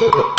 Mm-hmm.